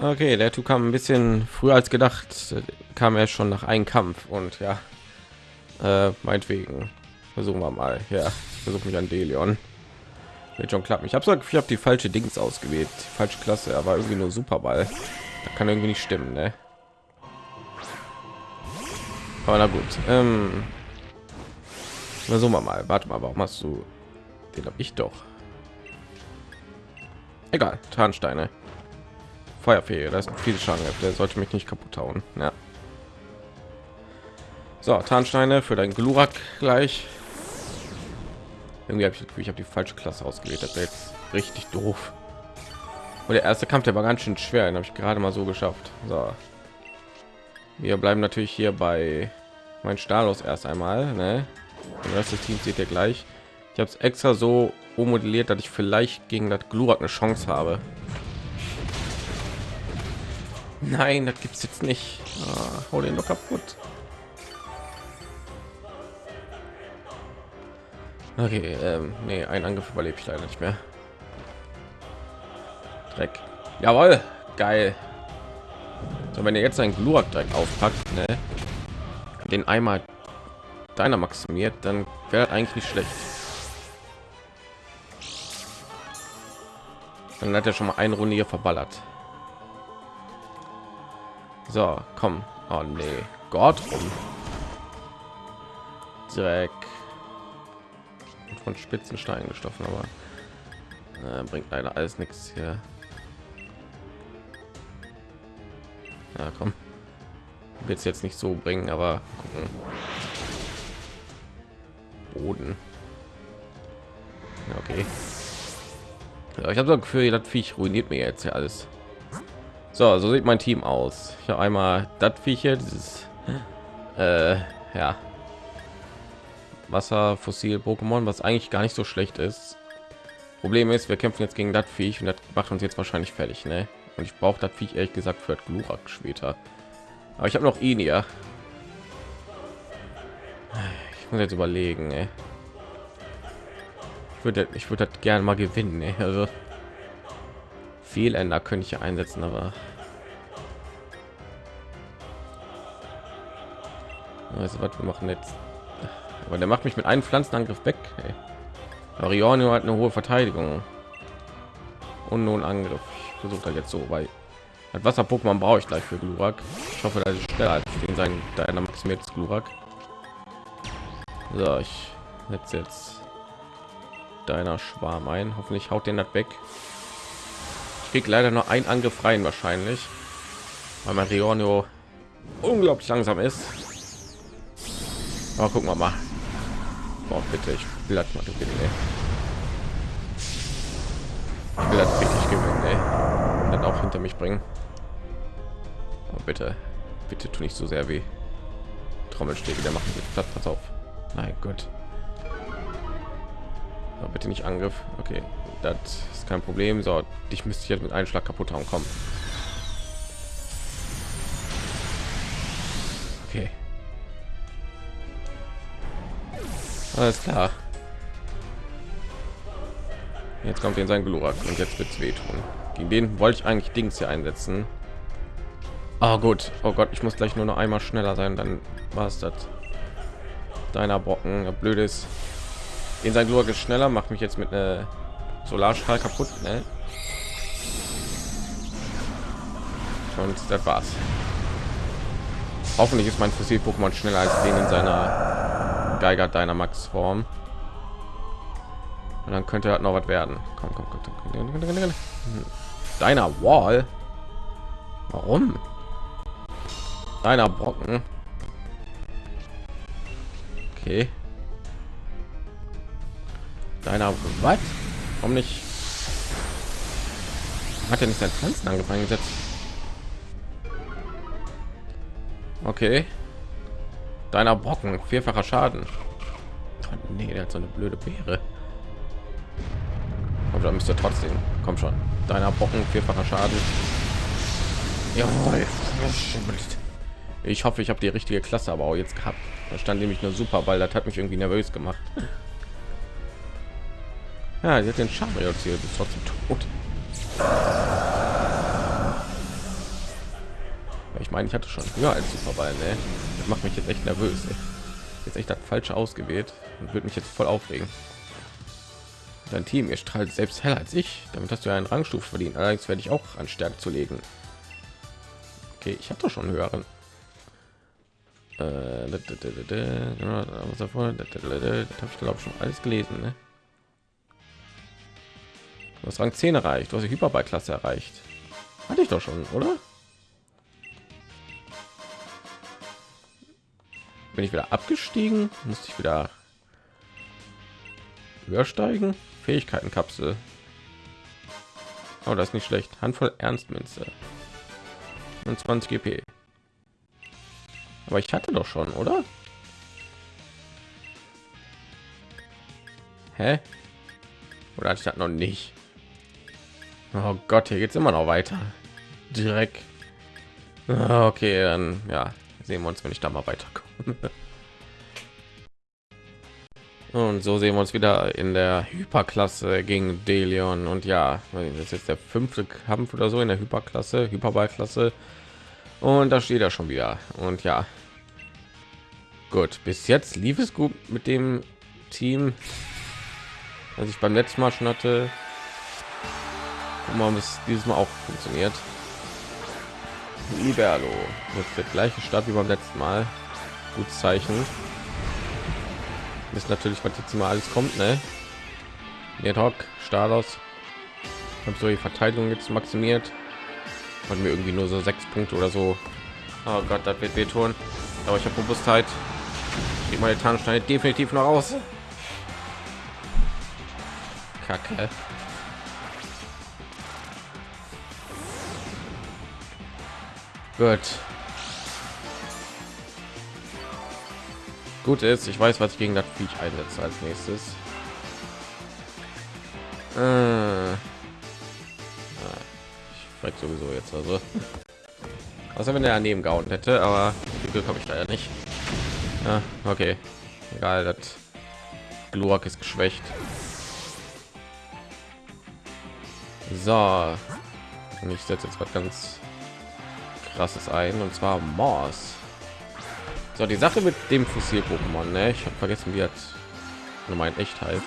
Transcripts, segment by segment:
Okay, der Typ kam ein bisschen früher als gedacht. Kam er schon nach einem Kampf und ja, äh, meinetwegen versuchen wir mal. Ja, versuche mich an Delion. Wird schon klappen. Ich habe so, ich habe die falsche Dings ausgewählt, die falsche Klasse, aber irgendwie nur Superball. Da kann irgendwie nicht stimmen, ne? Aber na gut. Ähm, versuchen wir mal. Warte mal, warum hast du den habe ich doch. Egal, Tarnsteine. Feuerfähige, das ist viel Schaden. Der sollte mich nicht kaputt hauen. Ja. So, Tarnsteine für dein Glurak gleich. Irgendwie habe ich, ich habe die falsche Klasse ausgewählt. Das jetzt richtig doof. Und der erste Kampf, der war ganz schön schwer. Den habe ich gerade mal so geschafft. So. Wir bleiben natürlich hier bei mein Stalos erst einmal. Ne? Den Rest des Teams seht ihr gleich. Ich habe es extra so ummodelliert, dass ich vielleicht gegen das Glurak eine Chance habe. Nein, das gibt's jetzt nicht. Ah, hau den doch kaputt. Okay, ähm, nee, ein Angriff überlebe ich leider nicht mehr. Dreck. Jawohl, geil. So, wenn ihr jetzt einen Glurak direkt aufpackt, ne, den einmal deiner maximiert, dann wäre eigentlich nicht schlecht. Dann hat er schon mal eine Runde hier verballert. So, komm. Oh nee, Gott rum. Dreck. Von spitzen Steinen gestoffen, aber äh, bringt leider alles nichts hier. Ja, komm. Wird jetzt nicht so bringen, aber gucken. Boden. Ja, okay. Ja, ich habe so ein Gefühl, das Viech ruiniert mir jetzt ja alles. So, so sieht mein Team aus. Ich habe einmal das Viech hier, dieses äh, ja Wasser fossil Pokémon, was eigentlich gar nicht so schlecht ist. Problem ist, wir kämpfen jetzt gegen das Viech und das macht uns jetzt wahrscheinlich fertig, ne? Und ich brauche das Viech ehrlich gesagt für Glurak später. Aber ich habe noch ihn ja. Ich muss jetzt überlegen, ey würde ich würde das gerne mal gewinnen ey. also Fehländer könnte ich einsetzen aber also was wir machen jetzt aber der macht mich mit einem pflanzenangriff weg ey. Arionio hat eine hohe verteidigung und nun angriff ich versuche jetzt so weil das wasser pokémon brauche ich gleich für glurak ich hoffe dass ich schneller als den sein deiner maximiertes glurak so ich jetzt jetzt deiner Schwarm ein. Hoffentlich haut den das weg. Krieg leider nur ein Angriff rein wahrscheinlich, weil mein Rionio unglaublich langsam ist. Aber gucken wir mal. Boah, bitte, ich will das mal gewinnen. Ey. Ich will das richtig gewinnen, ey. Dann auch hinter mich bringen. Oh, bitte, bitte tu nicht so sehr wie Trommelstäbe. Der macht mich platt. Pass auf. Nein, Gott. Aber bitte nicht Angriff. Okay, das ist kein Problem. So, dich müsste ich jetzt mit einem Schlag kaputt haben. Kommen. Okay. Alles klar. Jetzt kommt in sein Glurak und jetzt wird es wehtun. Gegen den wollte ich eigentlich Dings hier einsetzen. Oh gut. Oh Gott, ich muss gleich nur noch einmal schneller sein, dann war es das. Deiner Brocken, blödes in sein Glurk ist schneller, macht mich jetzt mit einer Solarstrahl kaputt. Ne? Und das war's. Hoffentlich ist mein Fossil Pokémon schneller als den in seiner Geiger Dynamax Form. Und dann könnte halt noch was werden. Komm, komm, komm, komm. Deiner Wall. Warum? Deiner Brocken. Okay deiner was? Warum nicht? Hat er nicht sein pflanzen angefangen gesetzt? Okay. Deiner brocken. Vierfacher schaden. Nee, der hat so eine blöde beere. Aber da müsste trotzdem. Komm schon. Deiner brocken vierfacher schaden. Jawohl. ich hoffe ich habe die richtige klasse aber auch jetzt gehabt. Da stand nämlich nur super weil das hat mich irgendwie nervös gemacht ja, sie hat den Chariot hier bis trotzdem tot. Ich meine, ich hatte schon höher als Superball, ne? Das macht mich jetzt echt nervös. Ey. Jetzt echt das falsche ausgewählt und würde mich jetzt voll aufregen. Dein Team, ihr strahlt selbst heller als ich. Damit hast du einen Rangstufe verdient. Allerdings werde ich auch an Stärke zu legen. Okay, ich hatte schon höheren. Äh, habe ich glaube schon alles gelesen. Ne? Du hast Rang 10 erreicht. Du hast die Hyperball-Klasse erreicht. Hatte ich doch schon, oder? Bin ich wieder abgestiegen? Musste ich wieder höher steigen? Fähigkeitenkapsel. Oh, das ist nicht schlecht. Handvoll Ernstmünze und 20 GP. Aber ich hatte doch schon, oder? Hä? Oder hatte ich das noch nicht? Oh Gott, hier geht es immer noch weiter. Direkt. Ah, okay, dann ja, sehen wir uns, wenn ich da mal weiterkomme. Und so sehen wir uns wieder in der Hyperklasse gegen Delion. Und ja, das ist der fünfte Kampf oder so in der Hyperklasse, Hyperballklasse. Und da steht er schon wieder. Und ja, gut, bis jetzt lief es gut mit dem Team, was ich beim letzten Mal schon hatte. Wir mal, es dieses Mal auch funktioniert. Liberlo wird der gleiche Start wie beim letzten Mal. Gut Zeichen. Ist natürlich, was jetzt mal alles kommt, ne? Hoc, Stalos. Habe so die Verteidigung jetzt maximiert. Und mir irgendwie nur so sechs Punkte oder so. Oh Gott, das wird wehtun. Aber ich habe Robustheit. Ich meine Tarnsteine definitiv noch aus. Kacke. Gut. Gut ist, ich weiß, was ich gegen das Viech einsetze als nächstes. Äh. Ich frag sowieso jetzt also. Außer wenn er daneben gehauen hätte, aber Glück habe ich leider nicht. Ja, okay. Egal, das Glurak ist geschwächt. So. Und ich setze jetzt was ganz krasses ein und zwar Morse. So, die Sache mit dem Fossil-Pokémon, ne? Ich habe vergessen, wie das mein echt heißt.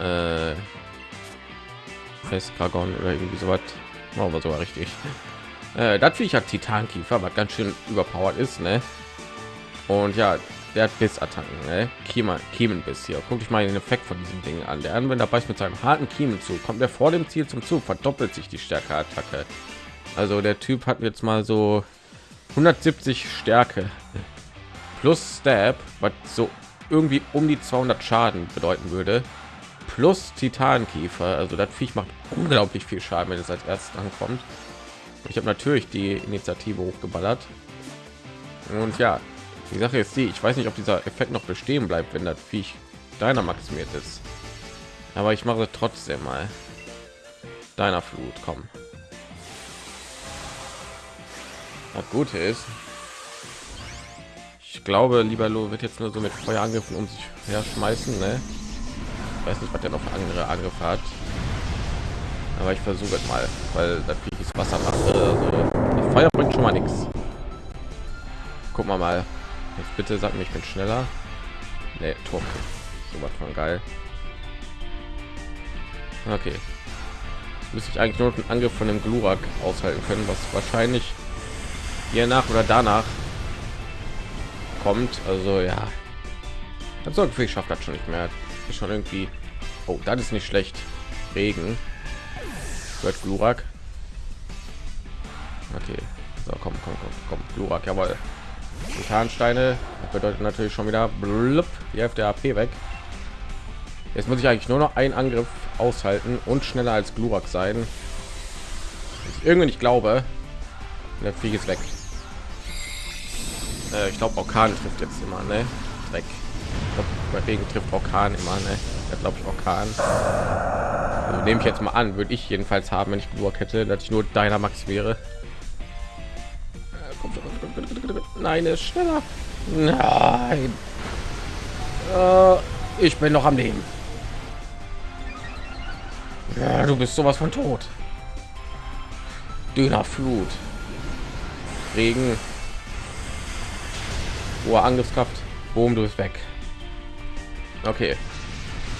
Äh, Festkragon oder irgendwie so was. Machen wir sogar richtig. Äh, das wie ich hat Titankiefer, was ganz schön überpowered ist, ne? Und ja, der hat Bissattacken, ne? Kiemen, Kiemenbiss hier. Guck ich mal den Effekt von diesem Ding an. Der Anwender beißt mit seinem harten Kiemen zu. Kommt er vor dem Ziel zum Zug, verdoppelt sich die Stärke Attacke. Also der Typ hat jetzt mal so 170 Stärke plus Stab, was so irgendwie um die 200 Schaden bedeuten würde. Plus Titankiefer, also das Viech macht unglaublich viel Schaden, wenn es als erstes ankommt. Ich habe natürlich die Initiative hochgeballert. Und ja, die Sache ist die, ich weiß nicht, ob dieser Effekt noch bestehen bleibt, wenn das Viech deiner maximiert ist. Aber ich mache trotzdem mal deiner Flut, kommen. Das Gute ist, ich glaube, lieber Lo wird jetzt nur so mit Feuerangriffen um sich her schmeißen. Ne? Ich weiß nicht, was der noch andere Angriffe hat. Aber ich versuche mal, weil das Wasser macht. Also, Feuer bringt schon mal nichts. Guck mal mal. Jetzt bitte sag mir, ich bin schneller. Nee, Tor. So was von geil. Okay. Müsste ich eigentlich nur einen Angriff von dem Glurak aushalten können, was wahrscheinlich hier nach oder danach kommt. Also ja, das so ich schafft das schon nicht mehr. Ist schon irgendwie. Oh, das ist nicht schlecht. Regen. Hört Glurak. Okay. So, komm, komm, komm, komm. Glurak, jawohl. Titansteine bedeutet natürlich schon wieder blub, die Hälfte AP weg. Jetzt muss ich eigentlich nur noch einen Angriff aushalten und schneller als Glurak sein. Ich irgendwie nicht glaube, der Vieh ist weg. Äh, ich glaube, Orkan trifft jetzt immer, ne? Dreck. bei Regen trifft Orkan immer, ne? Ja, glaube ich, Orkan. Also, nehme ich jetzt mal an, würde ich jedenfalls haben, wenn ich Glurak hätte, dass ich nur deiner Max wäre. Nein, ist schneller. Nein. Äh, ich bin noch am Leben. Ja, du bist sowas von tot. Dünner Flut. Regen. Hohe Angriffskraft. Boom, du bist weg. Okay.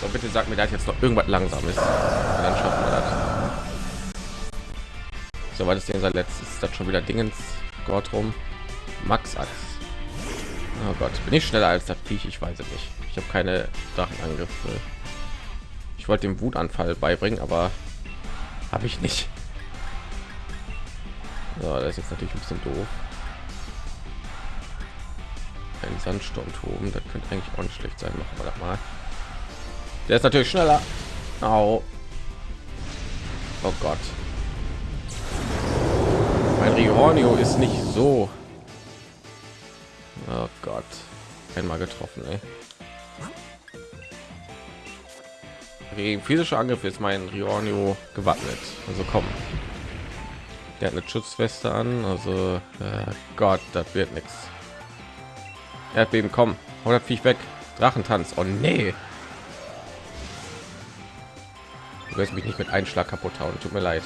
So, bitte sag mir, dass jetzt noch irgendwas langsam ist. dann schaffen wir das. So, war das denn sein letztes? Ist das schon wieder Dingens Gott rum? Max Axt. Oh Gott, bin ich schneller als das Viech? Ich weiß es nicht. Ich habe keine Drachenangriffe. Ich wollte den Wutanfall beibringen, aber habe ich nicht. So, das ist jetzt natürlich ein bisschen doof. Ein Sandsturm toben, das könnte eigentlich auch nicht schlecht sein. Machen wir das mal. Der ist natürlich schneller. Au. Oh Gott. Mein Rihornio ist nicht so. Oh Gott. Einmal getroffen, ey. Gegen physische Angriff ist mein Rihornio gewappnet. Also komm. Der hat eine Schutzweste an. Also äh, Gott, das wird nichts. Erdbeben, komm. Hau das Viech weg. Drachentanz. Oh nee. Du wirst mich nicht mit einem Schlag kaputt hauen. Tut mir leid.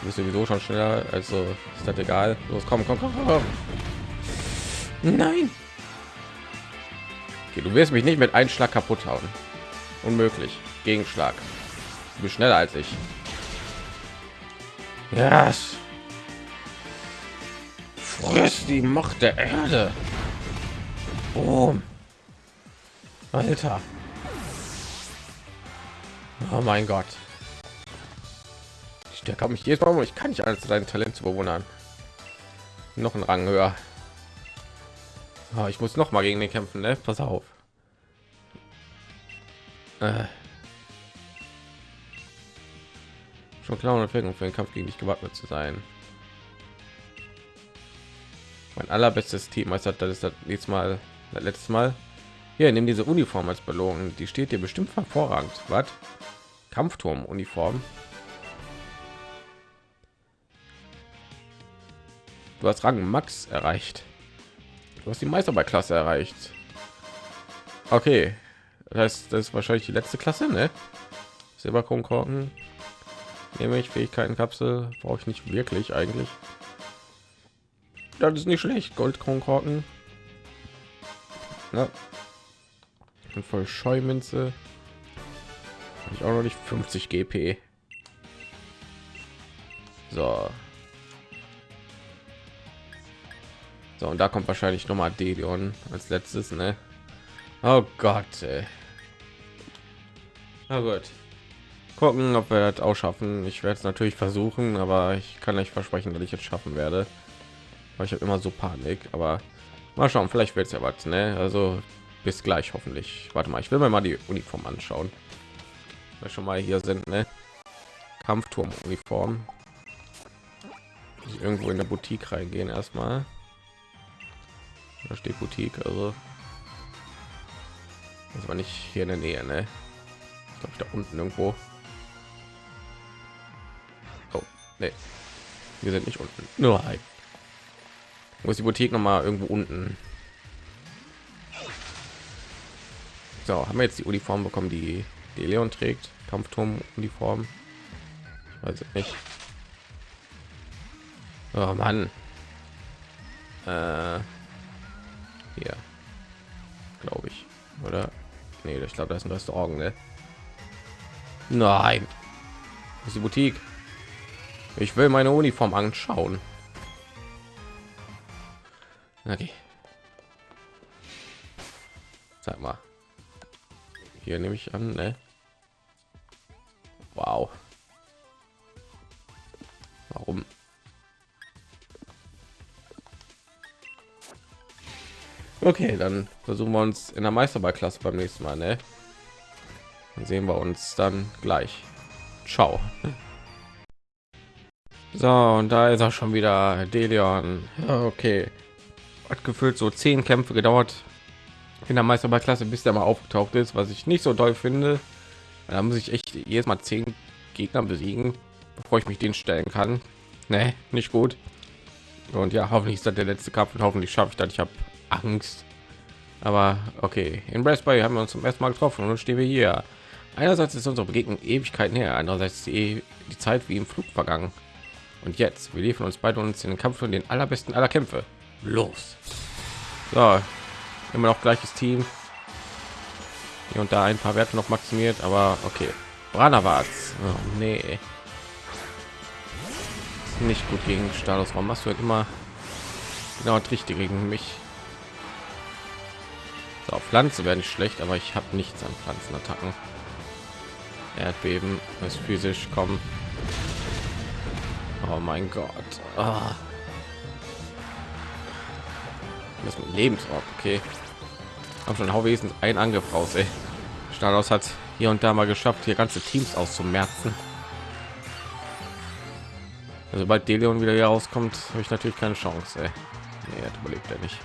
Du bist sowieso schon schneller. Also ist das egal. Los, komm, komm, komm, komm. Nein. Okay, du wirst mich nicht mit einem Schlag kaputt hauen. Unmöglich. Gegenschlag. Du bist schneller als ich. Yes. Friss die Macht der Erde. Oh. Alter. Oh mein Gott. Der kann mich jedes Mal, ich kann nicht alles dein Talent zu bewundern. Noch ein Rang höher. Oh, ich muss noch mal gegen den kämpfen, ne? Pass auf. Äh. Schon klar und für den Kampf gegen dich gewappnet zu sein. Mein allerbestes Team das ist das nächste Mal, das letzte Mal. Hier, nimm diese Uniform als Belohnung. Die steht dir bestimmt hervorragend. Was? Kampfturm Uniform. Du hast Rang Max erreicht. Du hast die Meisterballklasse erreicht. Okay, das heißt, das ist wahrscheinlich die letzte Klasse, ne? Silberkronkorken. Nehme ich Fähigkeitenkapsel brauche ich nicht wirklich eigentlich. Das ist nicht schlecht. Goldkronkorken. Ja. Und voll Scheumünze. Ich auch noch nicht 50 GP. So. So, und da kommt wahrscheinlich noch mal Delion als letztes, ne? Oh Gott, ey. Na gut. Gucken, ob wir das auch schaffen. Ich werde es natürlich versuchen, aber ich kann nicht versprechen, dass ich jetzt schaffen werde. Weil ich habe immer so Panik, aber mal schauen, vielleicht wird es ja was, ne? Also bis gleich hoffentlich. Warte mal, ich will mir mal die Uniform anschauen. Wir schon mal hier sind, ne? Kampfturm Uniform. Irgendwo in der Boutique reingehen erstmal. Da steht Boutique, also das war nicht hier in der Nähe, ne? Ich glaube, da unten irgendwo. Oh, nee. Wir sind nicht unten. Nur ein. Wo ist die Boutique noch mal irgendwo unten? So, haben wir jetzt die Uniform bekommen, die die Leon trägt? Kampfturm Uniform. Ich weiß es nicht. Oh Mann. Äh, hier. Glaube ich. Oder? Nee, ich glaube, das ist ein Restaurant, ne? Nein. Das ist die Boutique. Ich will meine Uniform anschauen. Okay. Sag mal. Hier nehme ich an, ne? Wow. Warum? Okay, dann versuchen wir uns in der Meisterballklasse beim nächsten Mal. Ne? Dann sehen wir uns dann gleich. Ciao. So, und da ist er schon wieder Delion. Okay. Hat gefühlt so zehn Kämpfe gedauert in der Meisterballklasse, bis der mal aufgetaucht ist, was ich nicht so toll finde. Da muss ich echt jedes Mal zehn Gegner besiegen, bevor ich mich den stellen kann. Nee, nicht gut. Und ja, hoffentlich ist das der letzte Kampf und hoffentlich schaffe ich das. Ich habe Angst. Aber okay, in Raspberry haben wir uns zum ersten Mal getroffen und nun stehen wir hier. Einerseits ist unsere Begegnung Ewigkeiten her, andererseits die, die Zeit wie im Flug vergangen. Und jetzt, wir liefern uns beide uns in den Kampf von den allerbesten aller Kämpfe. Los. So, immer noch gleiches Team. Hier und da ein paar Werte noch maximiert, aber okay. Branawatz. Oh, nee. Nicht gut gegen Status. Warum machst du halt immer genau das Richtige gegen mich? So, Pflanze nicht schlecht, aber ich habe nichts an Pflanzenattacken. Erdbeben ist physisch kommen. Oh mein Gott. Oh. Das mit Lebensort, okay. Haben schon Hauwesen ein Angriff raus, ey. Stados hat hier und da mal geschafft, hier ganze Teams auszumerzen. Also, sobald Deleon wieder hier rauskommt, habe ich natürlich keine Chance. Ey. Nee, er überlebt er nicht.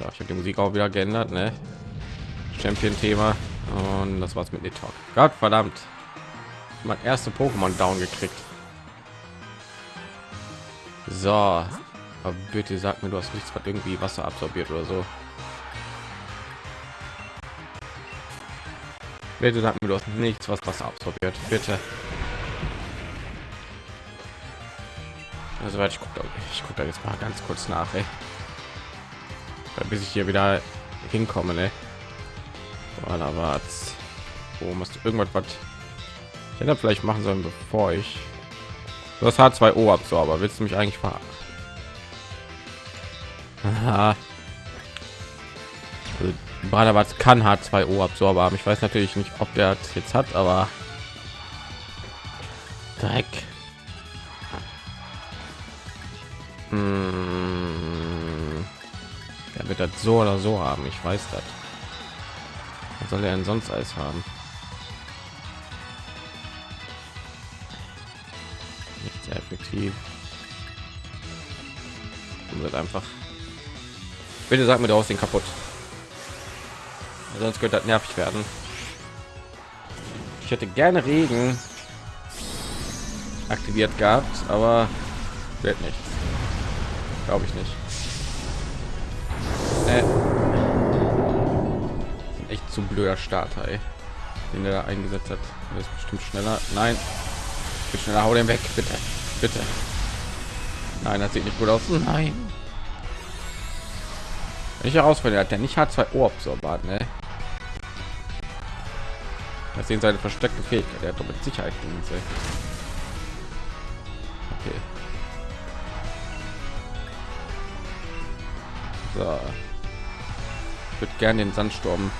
Ja, ich habe die Musik auch wieder geändert, ne? Champion-Thema und das war's mit Talk. Gott verdammt, mein erste Pokémon down gekriegt. So, aber bitte sag mir, du hast nichts, was irgendwie Wasser absorbiert oder so. Bitte sag mir, du hast nichts, was Wasser absorbiert. Bitte. Also, ich gucke ich guck da jetzt mal ganz kurz nach, ey. bis ich hier wieder hinkomme, ne? Voilà, was? Wo musst du irgendwas was ich hätte vielleicht machen sollen, bevor ich das H2O Absorber. Willst du mich eigentlich ver Aha. Also, Badebatz kann H2O Absorber haben. Ich weiß natürlich nicht, ob der jetzt hat, aber Dreck. Hm. Er wird das so oder so haben. Ich weiß das. Was soll er denn sonst alles haben? Nicht sehr effektiv. Und wird einfach. Bitte sag mir, du den kaputt. Sonst könnte das nervig werden. Ich hätte gerne Regen aktiviert gehabt, aber wird nicht. Glaube ich nicht. Äh echt zu blöder Starter, ey. den er da eingesetzt hat. Er ist bestimmt schneller. Nein, schneller. Hau den weg, bitte, bitte. Nein, das sieht nicht gut aus. Nein. Ich herausfinde, hat der nicht hat zwei Ohrabsorbat, ne? Das sehen seine versteckte Fähigkeit. Er hat doch mit Sicherheit Dienste. Okay. So. Ich würde gerne den Sandsturm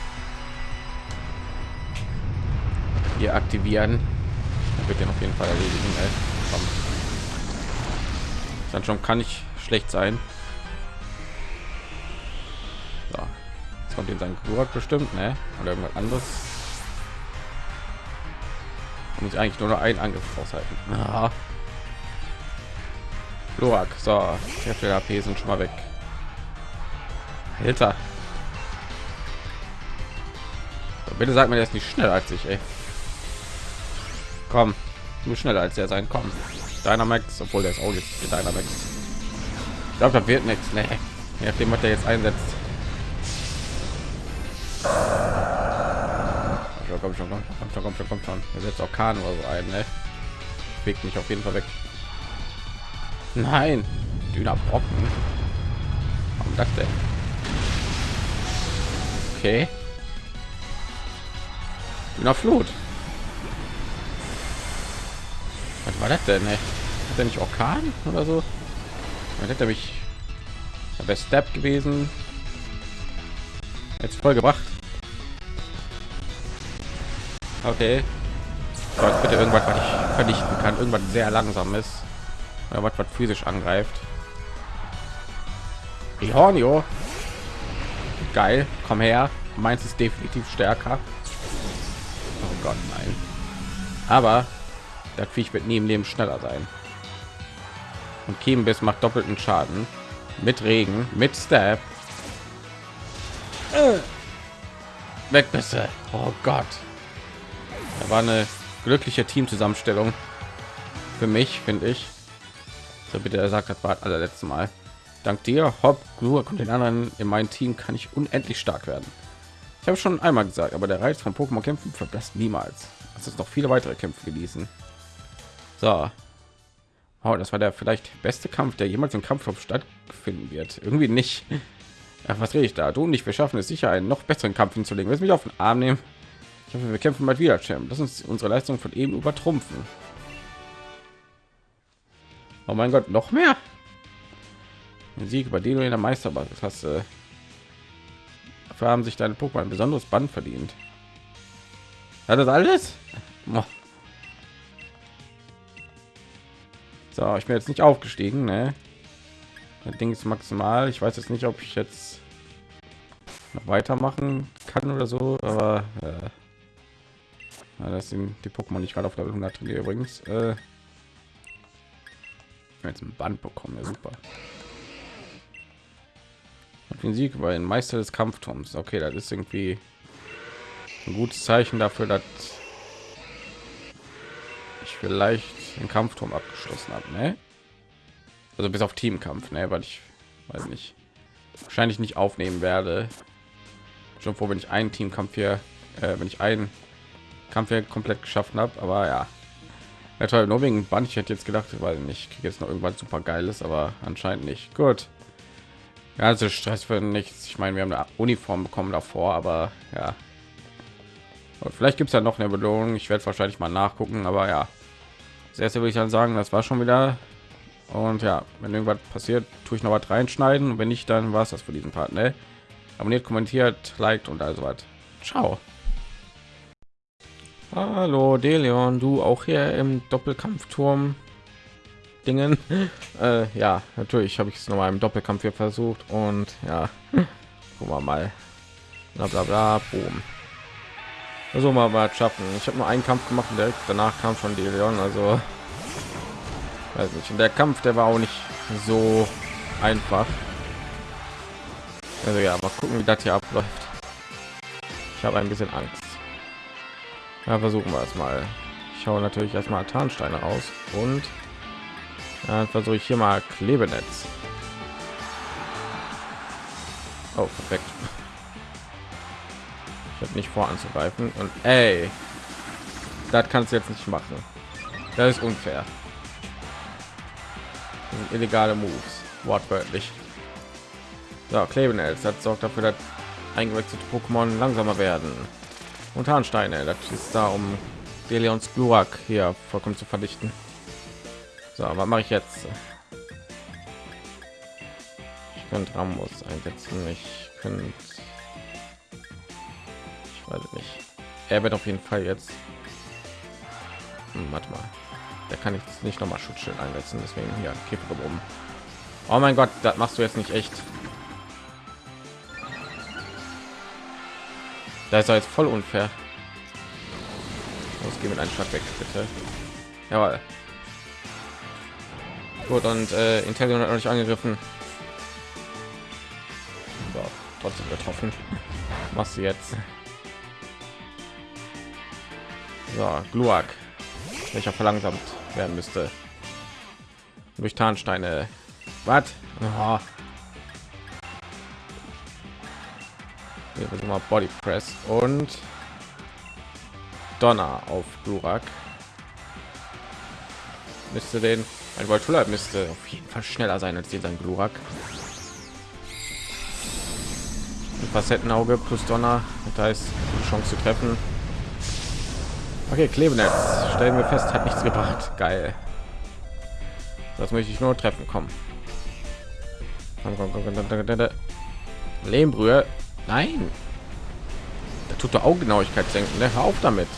hier aktivieren wird den auf jeden fall erledigen ey. dann schon kann ich schlecht sein sein Glurak bestimmt ne? oder irgendwas anderes muss eigentlich nur noch einen angriff aushalten ah. Glurak, so der AP sind schon mal weg Alter. So, bitte sagt mir jetzt nicht schnell als ich ey. Komm, du schneller als er sein. Komm, deiner Max, obwohl der ist auch jetzt deiner Max. Ich glaube, da wird nichts. Nee. Je nachdem, was er jetzt einsetzt. Komm schon, komm schon, komm schon, komm schon, komm schon. Er setzt auch Kahn oder so ein, ne? Fegt mich auf jeden Fall weg. Nein, dünner Brocken. Warum das denn? Okay. Dünner Flut. Was war das denn? Ey? Hat er nicht Orkan oder so? Man hätte mich bei Step gewesen. Jetzt voll gebracht. Okay. Aber bitte irgendwas, was ich vernichten kann. Irgendwas sehr langsam ist. Oder was, was physisch angreift. Rihornio. Geil. Komm her. Meins ist definitiv stärker. Oh Gott, nein. Aber das Viech wird nie im Leben schneller sein. Und Kiemenbiss macht doppelten Schaden. Mit Regen, mit. Äh. Weg bitte. Oh Gott. Da war eine glückliche Teamzusammenstellung. Für mich, finde ich. So bitte, er sagt, das war das allerletzte Mal. Dank dir, Hopp, Glur und den anderen in meinem Team kann ich unendlich stark werden. Ich habe schon einmal gesagt, aber der Reiz von Pokémon kämpfen verbessert niemals. Es ist noch viele weitere Kämpfe genießen. So. Oh, das war der vielleicht beste Kampf, der jemals im Kampfraum stattfinden wird. Irgendwie nicht. Ach, was rede ich da? Du und ich, wir schaffen es sicher, einen noch besseren Kampf hinzulegen. Willst mich auf den Arm nehmen? Ich hoffe, wir kämpfen mal wieder, Champ. Lass uns unsere Leistung von eben übertrumpfen. Oh mein Gott, noch mehr? Ein Sieg über den du in der Meisterbasis hast. Äh, dafür haben sich deine Pokémon ein besonderes Band verdient. Hat das alles? So, ich bin jetzt nicht aufgestiegen, ne? Das Ding ist maximal. Ich weiß jetzt nicht, ob ich jetzt noch weitermachen kann oder so, aber äh, das sind die Pokémon nicht gerade auf Level 100 trainiert übrigens. Äh, jetzt ein Band bekommen, ja super. Und den Sieg über den Meister des Kampfturms. Okay, das ist irgendwie ein gutes Zeichen dafür, dass ich vielleicht den Kampfturm abgeschlossen habe, ne? Also bis auf Teamkampf, ne? Weil ich weiß nicht, wahrscheinlich nicht aufnehmen werde. Schon vor, wenn ich einen Teamkampf hier, äh, wenn ich einen Kampf hier komplett geschaffen habe, aber ja. Ja, nur wegen Band. Ich hätte jetzt gedacht, weil nicht kriege jetzt noch irgendwas super geiles, aber anscheinend nicht. Gut. Ja, also Stress für nichts. Ich meine, wir haben eine Uniform bekommen davor, aber ja. Und vielleicht gibt es ja noch eine Belohnung. Ich werde wahrscheinlich mal nachgucken, aber ja. Das erste würde ich dann sagen, das war schon wieder. Und ja, wenn irgendwas passiert, tue ich noch was reinschneiden. Und wenn nicht, dann war es das für diesen Part. Ne? Abonniert, kommentiert, liked und also was. Ciao. Hallo Deleon, du auch hier im Doppelkampfturm Dingen. Äh, ja, natürlich habe ich es noch mal im Doppelkampf hier versucht und ja, gucken wir mal. Bla bla bla, boom. Also mal was schaffen. Ich habe nur einen Kampf gemacht und danach kam schon Deleon, also weiß nicht. Und der Kampf, der war auch nicht so einfach. Also ja, mal gucken, wie das hier abläuft. Ich habe ein bisschen Angst. Ja, versuchen wir es mal. Ich schaue natürlich erstmal Tarnsteine aus und dann versuche ich hier mal Klebenetz. Oh, perfekt. Ich habe nicht vor anzugreifen und ey, das kannst du jetzt nicht machen. Das ist unfair. Das illegale Moves, wortwörtlich. So, Klebenetz, das sorgt dafür, dass eingewechselte Pokémon langsamer werden. Und Harnsteine, das ist da, um Deleons Glurak hier vollkommen zu verdichten. So, was mache ich jetzt? Ich könnte Ramos einsetzen. Ich könnte. Ich weiß nicht. Er wird auf jeden Fall jetzt. Hm, warte mal. Der kann ich nicht noch mal Schutzschild einsetzen. Deswegen hier Käfer oben. Oh mein Gott, das machst du jetzt nicht echt. Da ist er jetzt voll unfair. Los, geh mit einem Schlag weg, bitte. Jawohl. Gut, und äh, Intellion hat noch nicht angegriffen. So, trotzdem getroffen. Was jetzt? So, Gluak, welcher verlangsamt werden müsste. Durch Tarnsteine. Was? Hier versuchen wir Body Press und Donner auf Glurak. Müsste den ein Voltulla müsste auf jeden Fall schneller sein als dieser Glurak. Facettenauge plus Donner, das heißt Chance zu treffen. Okay, Klebenetz stellen wir fest, hat nichts gebracht. Geil. Das möchte ich nur treffen. Komm. komm, komm, komm Lehmbrühe. Nein. Da tut der Augengenauigkeit senken. Ne? Hör auf damit.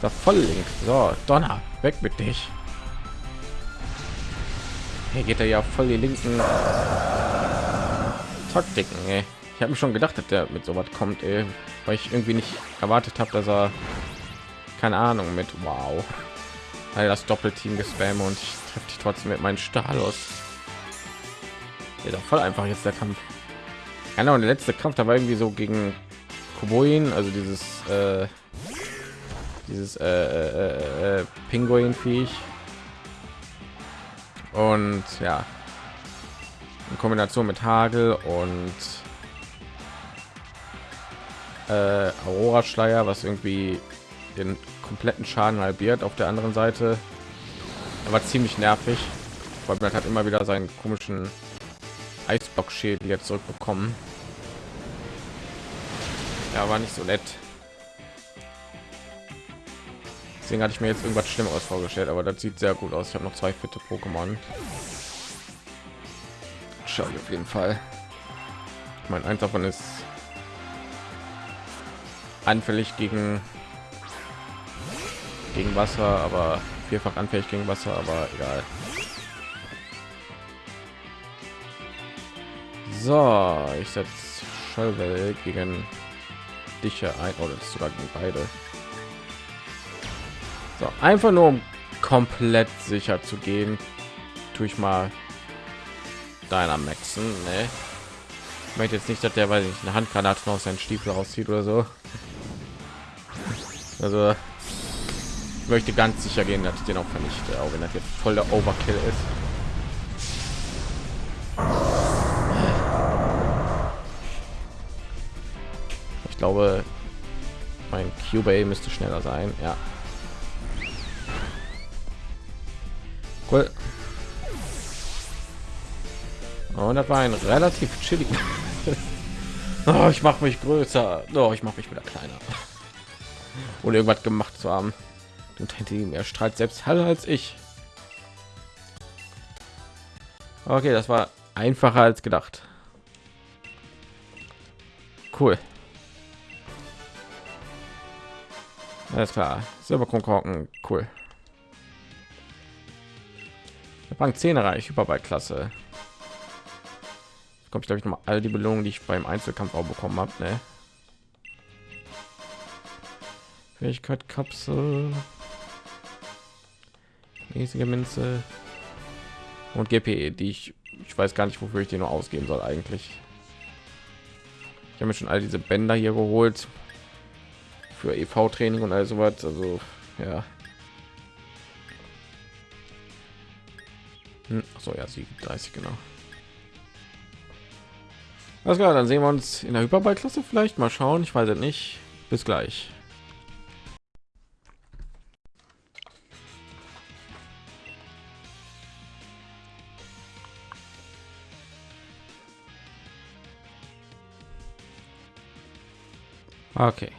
Da voll link. So, Donner, weg mit dich. Hier geht er ja voll die linken Taktiken. Ey. Ich habe mir schon gedacht, dass der mit so was kommt, ey, weil ich irgendwie nicht erwartet habe, dass er keine Ahnung mit Wow, weil das Doppelteam gespam und ich treffe dich trotzdem mit meinen Stalos. Ja, voll einfach jetzt der Kampf. Genau, der letzte Kampf, da war irgendwie so gegen Koboin, also dieses äh, dieses äh, äh, äh, Pinguin Viech. Und ja, in Kombination mit Hagel und äh, Aurora Schleier, was irgendwie den kompletten Schaden halbiert. Auf der anderen Seite er war ziemlich nervig, weil man hat immer wieder seinen komischen Eisblock-Schädel jetzt zurückbekommen. Ja, war nicht so nett. Deswegen hatte ich mir jetzt irgendwas Schlimmeres vorgestellt, aber das sieht sehr gut aus. Ich habe noch zwei fitte Pokémon. Schau auf jeden Fall. Ich meine, eins davon ist anfällig gegen gegen Wasser, aber vierfach anfällig gegen Wasser, aber egal. So, ich setze Schallwell gegen dich ein oder oh, sogar gegen beide. So, einfach nur um komplett sicher zu gehen, tue ich mal deiner Maxen. Ne? Ich möchte jetzt nicht, dass der, weil ich eine Handgranate aus seinen Stiefel rauszieht oder so. Also ich möchte ganz sicher gehen, dass ich den auch vernichte, auch wenn das jetzt voll der Overkill ist. Ich glaube, mein Cube müsste schneller sein. Ja. Cool. Und das war ein relativ chillig. oh, ich mache mich größer. Oh, ich mache mich wieder kleiner. Ohne irgendwas gemacht zu haben und hinter ihm er strahlt selbst heller als ich okay das war einfacher als gedacht cool alles klar. Silberkonkorken cool. Rang 10 erreicht Überballklasse. Kommt glaube ich noch mal all die Belohnungen die ich beim Einzelkampf auch bekommen habe ne? Fähigkeit Kapsel. Mäßige Münze und GPE, die ich ich weiß gar nicht, wofür ich die nur ausgeben soll eigentlich. Ich habe mir schon all diese Bänder hier geholt für EV-Training und all sowas. Also ja. Hm, so ja, sie 30 genau. Alles klar, dann sehen wir uns in der Hyperball-Klasse vielleicht mal schauen. Ich weiß es nicht. Bis gleich. Okay.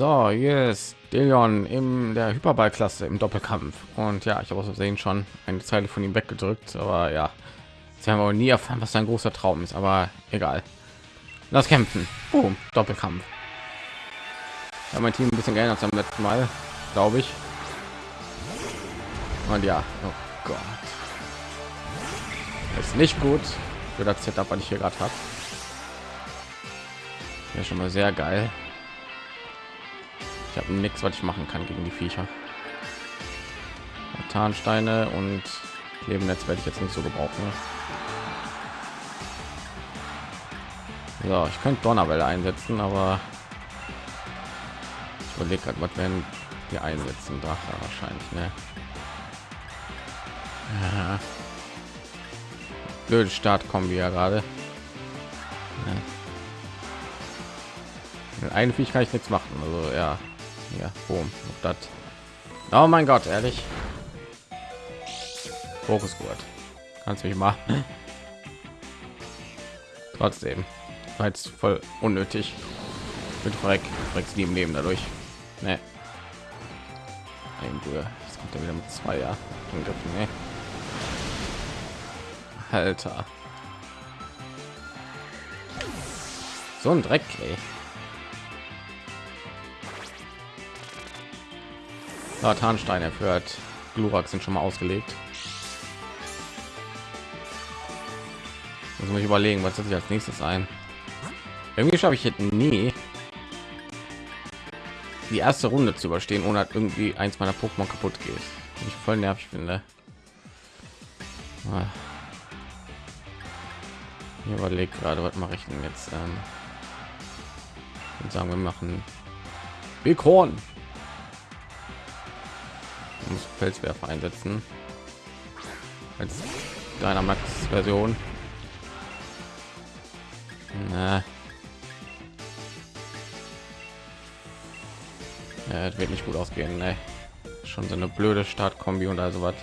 So, jetzt Delion in der Hyperballklasse im Doppelkampf. Und ja, ich habe aus sehen schon eine Zeile von ihm weggedrückt, aber ja, sie haben auch nie erfahren, was sein großer Traum ist, aber egal. Lass kämpfen. Boom, Doppelkampf. Ja, mein Team ein bisschen geändert beim letzten Mal, glaube ich. Und ja, oh Gott ist nicht gut für das Setup, was ich hier gerade habe. Ja, schon mal sehr geil. Ich habe nichts, was ich machen kann gegen die Viecher. Tarnsteine und Lebennetz werde ich jetzt nicht so gebrauchen. So, ich könnte Donnerwelle einsetzen, aber ich überlege gerade, was werden wir einsetzen. Drache wahrscheinlich, ne? Ja blöde Start kommen wir ja gerade. Ja. Eine ich nichts machen. Also ja, ja, boom, das. Oh mein Gott, ehrlich. Fokusgurt. Kannst mich mal. Trotzdem, war jetzt voll unnötig. Mit Freck, Frecks lieben Leben dadurch. Ne. Ein kommt ja wieder mit zwei ja. Angriffen? Alter. So ein Dreck, ey. Ja, Tarnstein erführt. Glurak sind schon mal ausgelegt. Muss ich überlegen, was ich als nächstes ein. Irgendwie schaffe ich jetzt nie die erste Runde zu überstehen, ohne irgendwie eins meiner Pokémon kaputt geht. Ich voll nervig finde. Ah. Ich überlege gerade, was mache ich denn jetzt? Ähm, und sagen wir machen Bighorn. Muss Felswerfer einsetzen als deiner Max Version. Na. Ja, das wird nicht gut ausgehen, ne? Schon so eine blöde Startkombi und also was.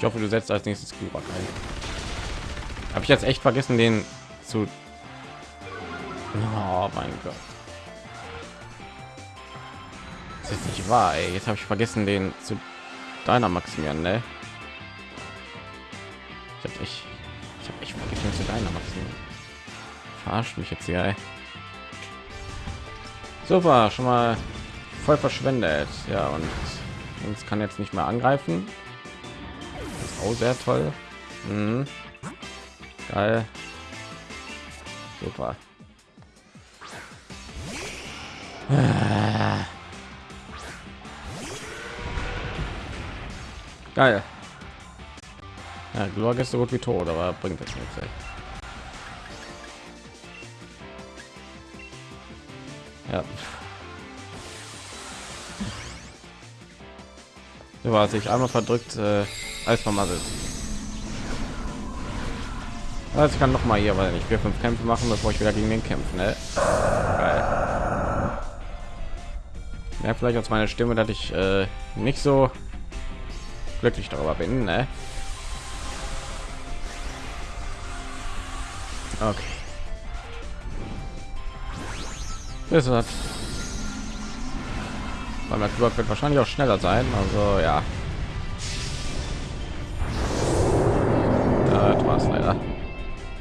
Ich hoffe, du setzt als nächstes ein. Habe ich jetzt echt vergessen, den zu... Oh mein Gott. Das ist nicht wahr, ey. Jetzt habe ich vergessen, den zu deiner Maximian, ne? Ich habe echt, ich habe echt vergessen zu deiner Maximian. Verarscht mich jetzt hier, ey. Super, schon mal voll verschwendet. Ja, und uns kann jetzt nicht mehr angreifen. Das ist auch sehr toll. Mhm. Geil. Super. Geil. Ja, Glorg ist so gut wie tot, aber bringt jetzt nichts. Ey. Ja. So war sich einmal verdrückt, äh, als man mal Also ich kann noch mal hier, weil ich vier fünf Kämpfe machen, bevor ich wieder gegen den kämpfen. Ne? Geil. Ja, vielleicht aus meiner Stimme, dass ich äh, nicht so glücklich darüber bin. Ne? Okay. Das hat weil Club wird wahrscheinlich auch schneller sein. Also ja. Das war es leider.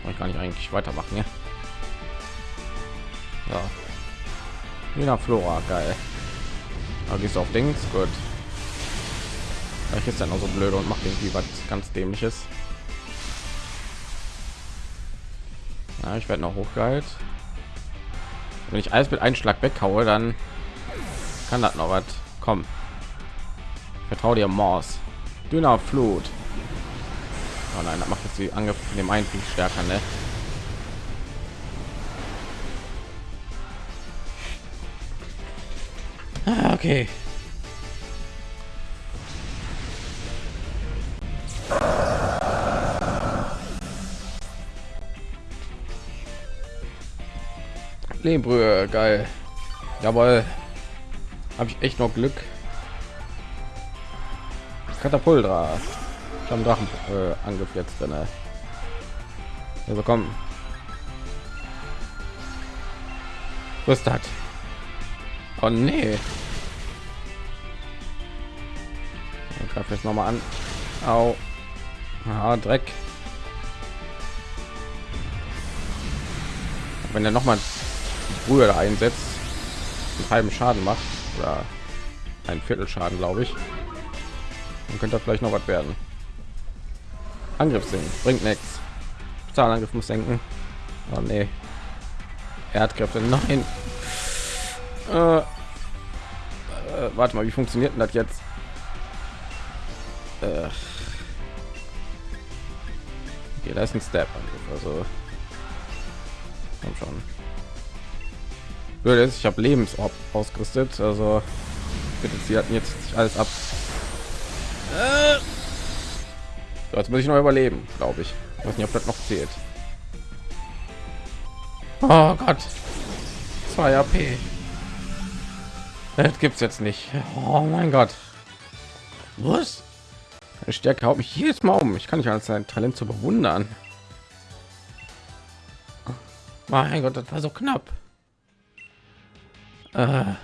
Ich kann nicht eigentlich weitermachen. Ja. ja. Nina Flora, geil. Da gehst auf Dings, gut. Vielleicht ist dann auch so blöd und macht irgendwie was ganz dämliches. Ja, ich werde noch hochgeheilt. Wenn ich alles mit Einschlag weghaue, dann kann das noch was kommen. Vertraue dir Mors. Dünner Flut. Oh nein, das macht jetzt die Angriff in dem einen viel stärker, ne? Ah, okay. Lehmbrühe, geil. Jawohl. Habe ich echt noch Glück. Katapultra. Ich habe Drachen äh, jetzt drin. Wir bekommen. Was das? Oh nee. Ich greife jetzt noch mal an. Au. Ah, Dreck. Wenn er noch mal früher einsetzt, einen halben Schaden macht oder ein Viertel Schaden, glaube ich, dann könnte vielleicht noch was werden. Angriff senken bringt nichts. Zahlangriff muss senken. Oh nee. Erdkräfte, nein. Äh, äh, warte mal, wie funktioniert denn das jetzt? Äh. Okay, da ist ein Step also komm schon. Blöd ist, ich habe Lebensorb ausgerüstet, also bitte sie hatten jetzt alles ab. So, jetzt muss ich noch überleben, glaube ich. ich. Weiß nicht, ob das noch zählt. Oh Gott, 2 AP. Das gibt's jetzt nicht. Oh mein Gott. Was? Eine Stärke haut mich jedes Mal um. Ich kann nicht als sein Talent zu bewundern. Mein Gott, das war so knapp. Ah.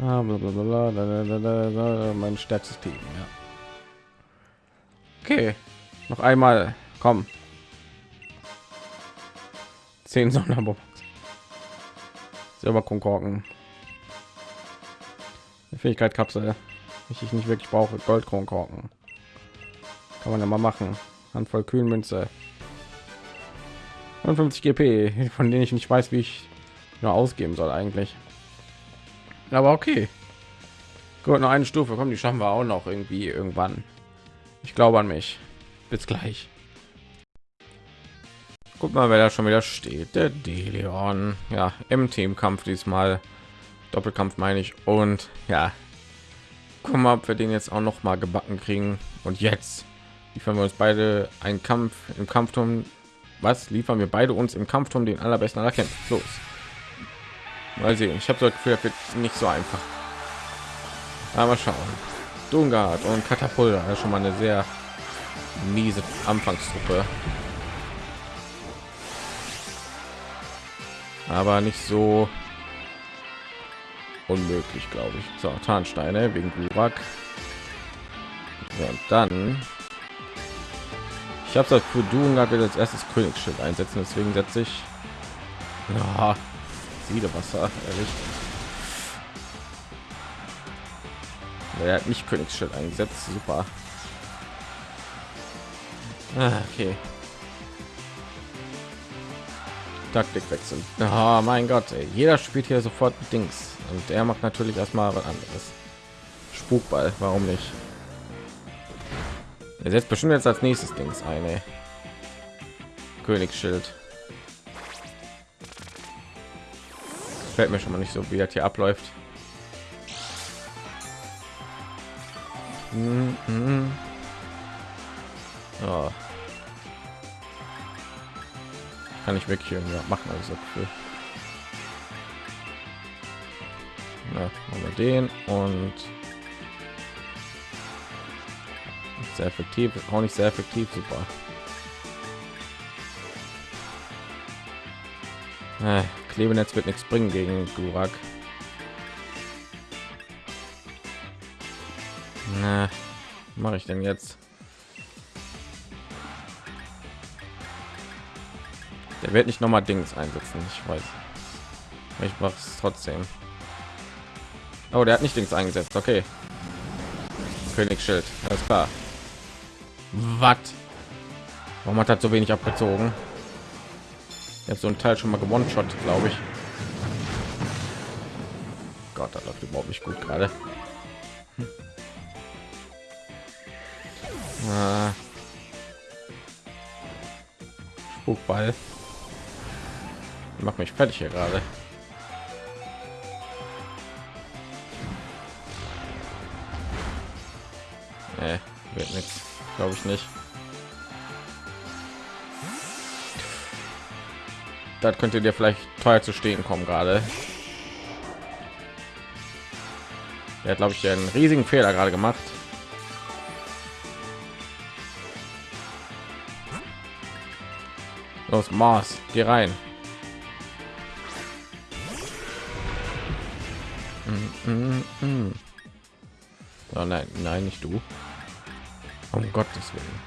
Ah, mein stärkstes Team, ja. Okay, noch einmal, komm. Zehn Sonderbox. Silber Konkorken. Fähigkeit Kapsel, ich, ich nicht wirklich brauche. Gold Konkorken. Kann man ja mal machen. Handvoll Kühlmünze. 55 GP, von denen ich nicht weiß, wie ich nur ausgeben soll eigentlich. Aber okay. Gut, noch eine Stufe, kommen, die schaffen wir auch noch irgendwie irgendwann. Ich glaube an mich. Bis gleich. Guck mal, wer da schon wieder steht. Der Deleon. Ja, im Teamkampf diesmal. Doppelkampf meine ich. Und ja, gucken mal, ob wir den jetzt auch noch mal gebacken kriegen. Und jetzt liefern wir uns beide einen Kampf im Kampfturm. Was liefern wir beide uns im Kampfturm den allerbesten aller Kämpfe? Los. Mal sehen. Ich habe das Gefühl, das wird nicht so einfach. Aber schauen. Dungard und Katapult, ist schon mal eine sehr miese Anfangstruppe. Aber nicht so unmöglich, glaube ich. So, Tarnsteine wegen Glurak. Ja, und dann ich habe das für Dungard wird als erstes Königsschild einsetzen, deswegen setze ich ja, Siedewasser, ehrlich. Er hat nicht Königsschild eingesetzt. Super. Ah, okay. Taktik wechseln. Oh mein Gott, ey. jeder spielt hier sofort Dings und er macht natürlich erstmal was anderes. Spukball, warum nicht? Er setzt bestimmt jetzt als nächstes Dings eine Königsschild. Fällt mir schon mal nicht so, wie das hier abläuft. Mm -hmm. oh. Kann ich wirklich irgendwie machen, also. Ja, den und sehr effektiv, auch nicht sehr effektiv, super. Äh, Klebenetz wird nichts bringen gegen Durak. Na, mache ich denn jetzt? Der wird nicht noch mal Dings einsetzen, ich weiß. Ich mache es trotzdem. Oh, der hat nicht Dings eingesetzt. Okay. Königsschild, alles klar. Was? Warum hat er so wenig abgezogen? Jetzt so ein Teil schon mal gewonnen shot glaube ich. Gott, das läuft überhaupt nicht gut gerade. Hm. Ah. Spukball. Macht mich fertig hier gerade. Nee, wird nichts glaube ich nicht das könnte dir vielleicht teuer zu stehen kommen gerade er hat glaube ich einen riesigen fehler gerade gemacht los mars geh rein mm, mm, mm. Oh nein, nein, nicht du. Um Gottes Willen.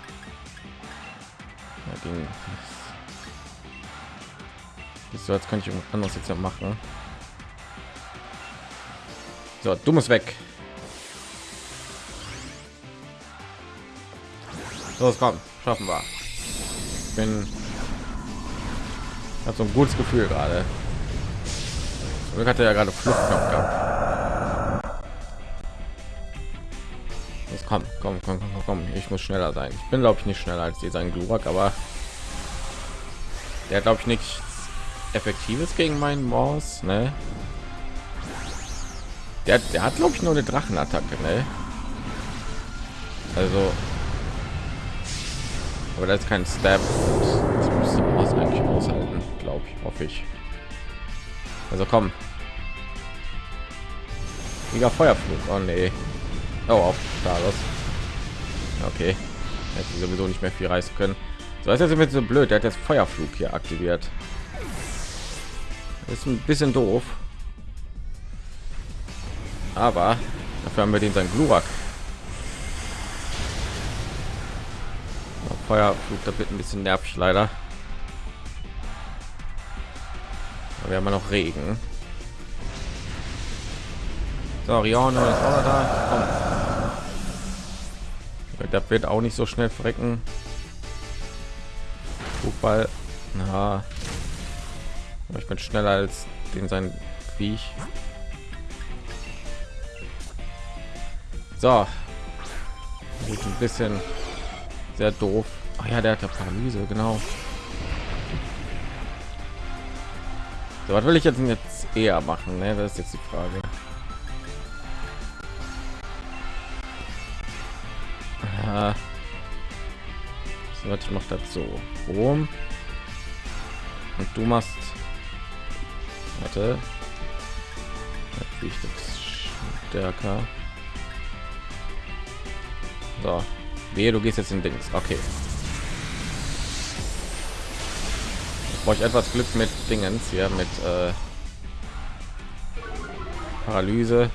Ja, ging. So, jetzt kann ich anderes jetzt machen. So, du musst weg. Los, komm, schaffen wir. Ich bin hat so ein gutes Gefühl gerade. Ich hatte ja gerade Fluchtknopf gehabt. komm, komm, komm, komm, komm, ich muss schneller sein. Ich bin glaube ich nicht schneller als dieser Glurak, aber der glaube ich nichts effektives gegen meinen Maus, ne? Der, der hat glaube ich nur eine Drachenattacke, ne? Also, aber das ist kein Stab. Das müsste Maus eigentlich aushalten, glaube ich, hoffe ich. Also komm. Mega Feuerflug. Oh nee. Oh, auf Staros. Okay. Hätte sowieso nicht mehr viel reißen können. So ist jetzt mit so blöd. Der hat jetzt Feuerflug hier aktiviert. Ist ein bisschen doof. Aber dafür haben wir den sein Glurak. Feuerflug, da wird ein bisschen nervig leider. Aber wir haben noch Regen. So, auch da. Wird auch nicht so schnell frecken Fußball na ich bin schneller als den sein wie ich So. Gut, ein bisschen sehr doof. Ach ja, der hat ja Paralyse, genau. So, was will ich jetzt, jetzt eher machen? Ne? Das ist jetzt die Frage. Aha. So, ich mache dazu so. Und du machst Warte. Ich das stärker. So. Wehe, du gehst jetzt in Dings. Okay. Brauche ich etwas Glück mit Dingens hier mit äh, Paralyse.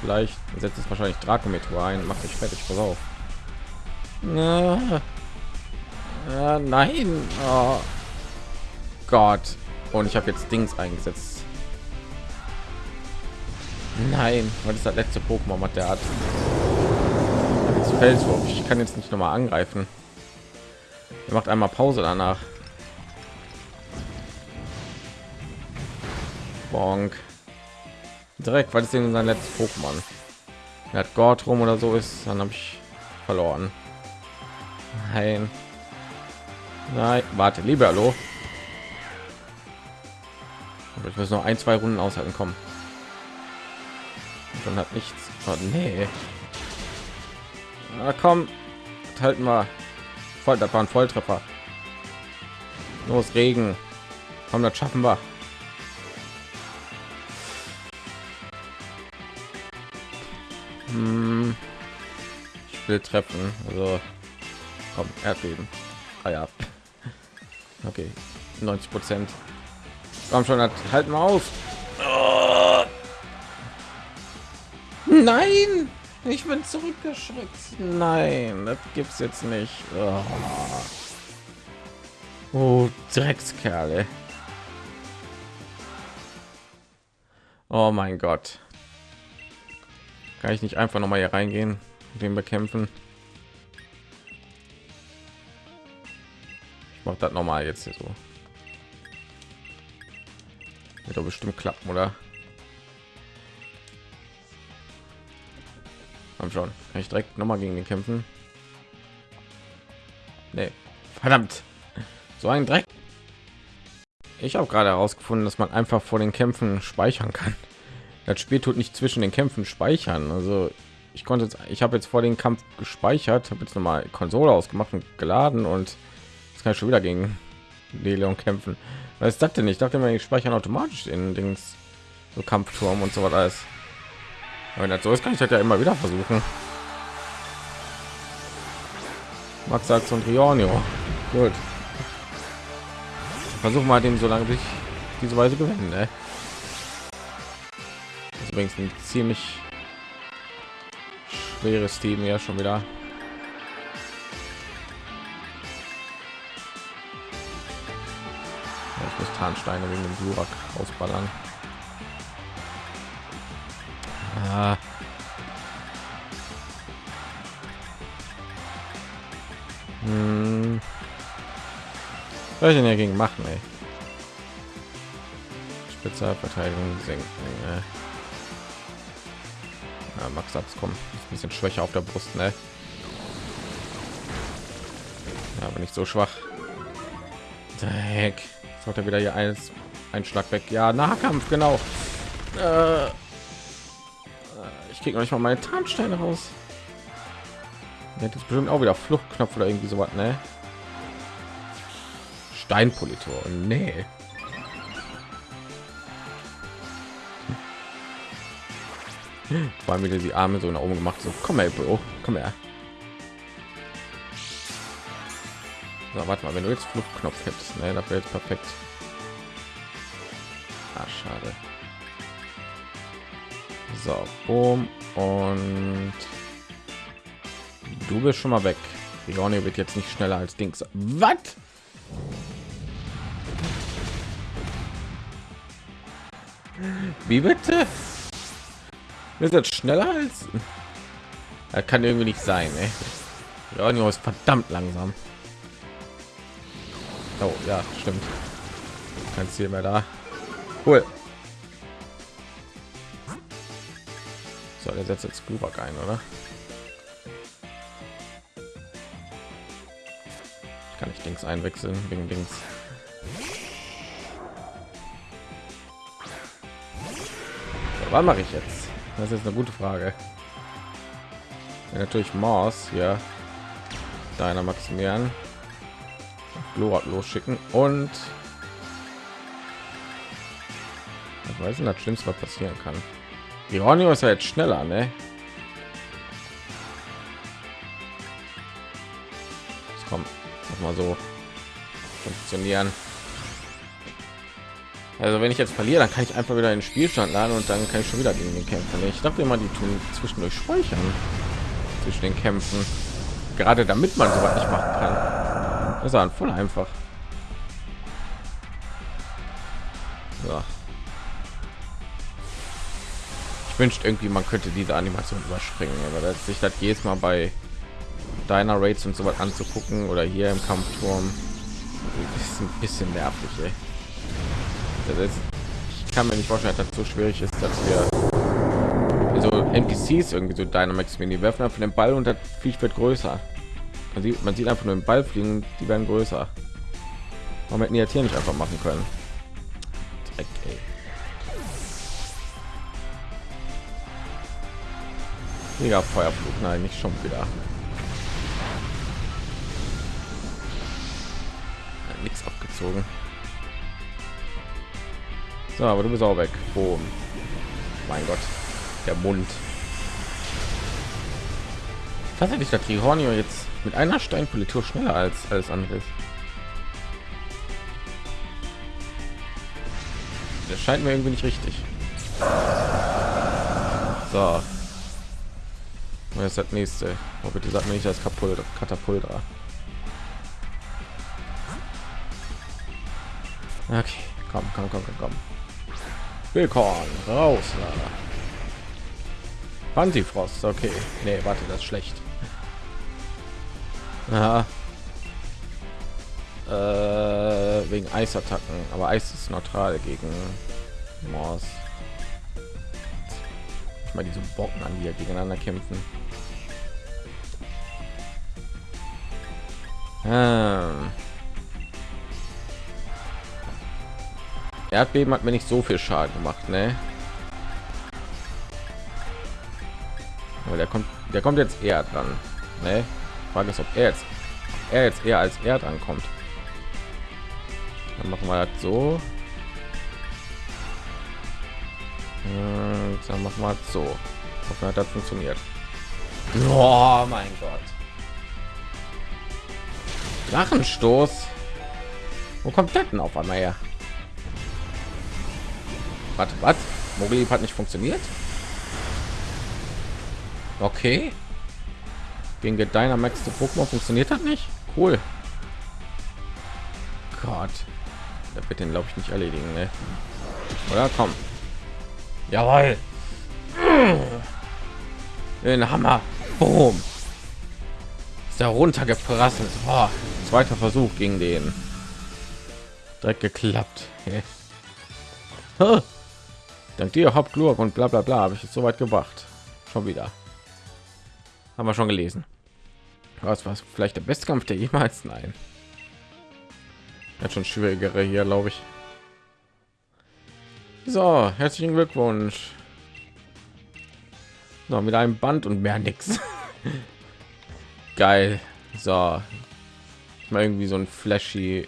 Vielleicht setzt es wahrscheinlich Dracometer ein, macht mich fertig, pass auf. Na, äh, nein. Oh. Gott. Und ich habe jetzt Dings eingesetzt. Nein, was ist das letzte Pokémon, was der hat? Jetzt Felswurf. Ich kann jetzt nicht noch mal angreifen. Er macht einmal Pause danach. Bonk. Direkt, weil es in sein letztes Pokémon. Er hat Gott rum oder so ist, dann habe ich verloren. Nein. Nein, warte, lieber hallo. Ich muss noch ein, zwei Runden aushalten kommen. Und hat nichts. Oh, nee. Na komm, halten wir. Voll, das war ein Volltreffer. Los, Regen. Komm, das schaffen wir. Hm. Ich will treffen. Also, komm, Erdbeben. Ah ja. Okay, 90 Prozent. Komm schon, halten wir Nein, ich bin zurückgeschreckt. Nein, das gibt's jetzt nicht. Oh, oh Dreckskerle. Oh mein Gott. Kann ich nicht einfach noch mal hier reingehen, den bekämpfen? Ich mache das noch mal jetzt hier so. Wird doch bestimmt klappen, oder? Komm schon. Kann ich direkt noch mal gegen den kämpfen? Nee. Verdammt. So ein Dreck. Ich habe gerade herausgefunden, dass man einfach vor den Kämpfen speichern kann das Spiel tut nicht zwischen den Kämpfen speichern. Also ich konnte jetzt, ich habe jetzt vor den Kampf gespeichert, habe jetzt noch mal Konsole ausgemacht und geladen und jetzt kann ich schon wieder gegen Leon kämpfen. Was das denn? Ich dachte immer, ich speichern automatisch in Dings so Kampfturm und so was alles. Wenn das so ist, kann ich das ja immer wieder versuchen. Max Sachs und Rionio. Gut. Versuchen mal dem so lange sich diese Weise gewinnen. Ne? übrigens ein ziemlich schweres Team ja schon wieder. ich muss Tarnsteine wegen dem Glurak ausballern. Hm. Was ich denn dagegen machen, ey? Spezialverteidigung senken. Ey. Ja, Max Abs kommen ein bisschen schwächer auf der Brust, ne? Ja, aber nicht so schwach. Dreck. Hat er wieder hier eins ein Schlag weg. Ja, Nahkampf, genau. Äh, ich kriege noch meine Tarnsteine raus. Das ist bestimmt auch wieder Fluchtknopf oder irgendwie so was, ne? Steinpolitor. Nee. Vor wieder die Arme so nach oben gemacht. So, komm her, Bro. Komm her. So, warte mal, wenn du jetzt Fluchtknopf hättest, ne, das wäre jetzt perfekt. Ah, schade. So, boom und du bist schon mal weg. Ronny wird jetzt nicht schneller als Dings. Was? Wie bitte? ist jetzt schneller als er kann irgendwie nicht sein ey. Ja, ist verdammt langsam oh, ja stimmt kein ziel mehr da cool so der setzt jetzt Glurak ein oder ich kann nicht links einwechseln wegen links so, was mache ich jetzt das ist eine gute Frage. Ja, natürlich Mars, ja. Deiner Maximilian. Glorak losschicken und ich weiß nicht, das Schlimmste, was passieren kann. Ironio ist ja jetzt schneller, ne? Das kommt mal so funktionieren. Also wenn ich jetzt verliere, dann kann ich einfach wieder den Spielstand laden und dann kann ich schon wieder gegen den kämpfen. Ich dachte immer, die tun zwischendurch speichern zwischen den Kämpfen, gerade damit man so was nicht machen kann. Das ist voll einfach. Ich wünschte irgendwie, man könnte diese Animation überspringen, aber dass sich das jedes Mal bei deiner Raids und so was anzugucken oder hier im Kampfturm ist ein bisschen nervig. Ey. Ist, ich kann mir nicht vorstellen, dass das so schwierig ist, dass wir so NPCs irgendwie so Dynamax Mini werfen auf den Ball und das Viech wird größer. Man sieht, man sieht einfach nur den Ball fliegen, die werden größer. Warum hätten jetzt hier nicht einfach machen können? Dreck, Mega Feuerflug, nein, nicht schon wieder. Nichts abgezogen. So, aber du bist auch weg. Boom. Mein Gott, der Mund. Tatsächlich der Trihornio jetzt mit einer Steinpolitur schneller als alles andere. Das scheint mir irgendwie nicht richtig. So. Was ist das nächste? Oh, bitte sag mir nicht das Kapult Katapultra. Okay, komm, komm, komm, komm, komm. Willkommen raus. Antifrost, okay. Nee, warte, das ist schlecht. Aha. Äh, wegen Eisattacken, aber Eis ist neutral gegen Mors. Ich mal diese Bocken an, die ja gegeneinander kämpfen. Ähm. Erdbeben hat mir nicht so viel Schaden gemacht, ne? Aber der kommt, der kommt jetzt eher dran, ne? Frage ist, ob er jetzt, er jetzt eher als er dran kommt. Dann machen wir das so. Und dann machen wir das so. Hoffen, hat das funktioniert. Oh mein Gott. Drachenstoß. Wo kommt das denn auf einmal her? Warte, was? Mogli hat nicht funktioniert? Okay. Gegen Dynamax zu Pokémon funktioniert das nicht? Cool. Gott. Da wird den glaube ich nicht erledigen, ne? Oder komm. Jawohl. Den Hammer. Boom. Ist er runtergeprasselt. Boah. Zweiter Versuch gegen den. Direkt geklappt. Dank dir Hauptglurk und bla bla bla habe ich es so weit gebracht. Schon wieder. Haben wir schon gelesen. Was war vielleicht der beste Kampf der jemals? Nein. Hat schon schwierigere hier, glaube ich. So, herzlichen Glückwunsch. Noch mit einem Band und mehr nichts. Geil. So. Mal irgendwie so ein flashy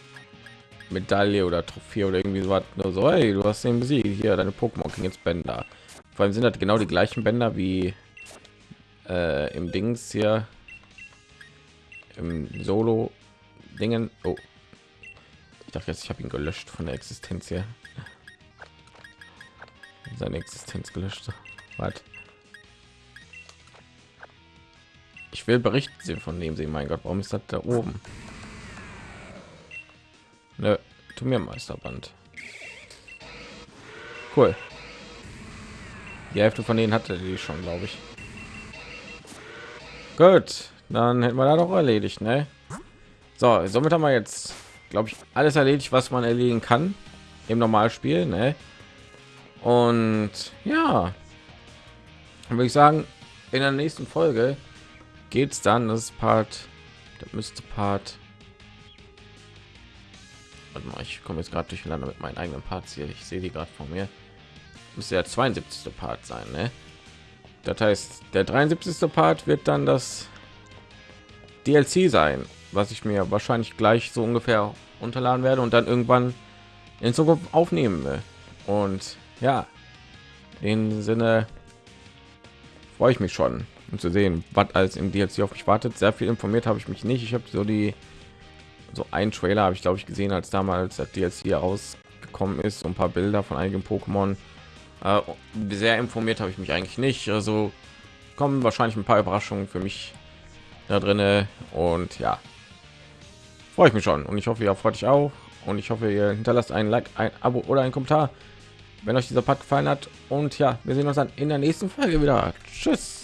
Medaille oder Trophäe oder irgendwie so was. Nur so, hey, du hast den besiegt. Hier, deine Pokémon kriegen jetzt Bänder. Vor allem sind das genau die gleichen Bänder wie äh, im Dings hier im Solo Dingen. Oh, ich dachte jetzt, ich habe ihn gelöscht von der Existenz hier. Seine Existenz gelöscht. Was? Ich will berichten sehen von dem sie. Mein Gott, warum ist das da oben? Ne, tu mir Meisterband. Cool. Die Hälfte von denen hatte die schon, glaube ich. Gut, dann hätten wir da doch erledigt, ne? So, somit haben wir jetzt, glaube ich, alles erledigt, was man erledigen kann im Normalspiel, ne? Und ja, würde ich sagen, in der nächsten Folge geht es dann, das Part, das müsste Part Warte mal, ich komme jetzt gerade durcheinander mit meinen eigenen Parts hier. Ich sehe die gerade von mir. Muss der 72. Part sein, ne? Das heißt, der 73. Part wird dann das DLC sein. was ich mir wahrscheinlich gleich so ungefähr unterladen werde und dann irgendwann in Zukunft aufnehmen will. Und ja, in Sinne freue ich mich schon, um zu sehen, was alles im DLC auf mich wartet. Sehr viel informiert habe ich mich nicht. Ich habe so die so ein Trailer habe ich glaube ich gesehen, als damals das DLC rausgekommen ist, so ein paar Bilder von einigen Pokémon. Äh, sehr informiert habe ich mich eigentlich nicht. Also kommen wahrscheinlich ein paar Überraschungen für mich da drinne und ja, freue ich mich schon und ich hoffe, ihr freut euch auch und ich hoffe, ihr hinterlasst ein Like, ein Abo oder ein Kommentar, wenn euch dieser Part gefallen hat und ja, wir sehen uns dann in der nächsten Folge wieder. Tschüss.